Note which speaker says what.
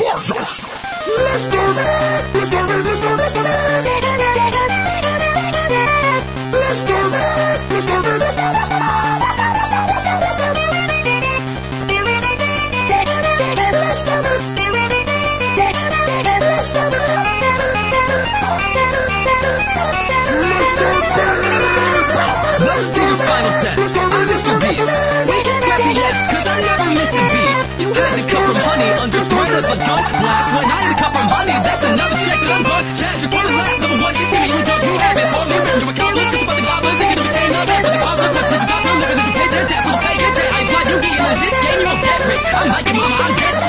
Speaker 1: Do this! Let's do this! Let's do this! Let's do this! Let's do this! Let's do this! Let's do
Speaker 2: the final test. I'm Mr. Beast. We can scrap the S, cause I never missed a beat. You had to cut a gun blast. When I cut from honey, that's another check that I'm run. Cash front of last. Number one is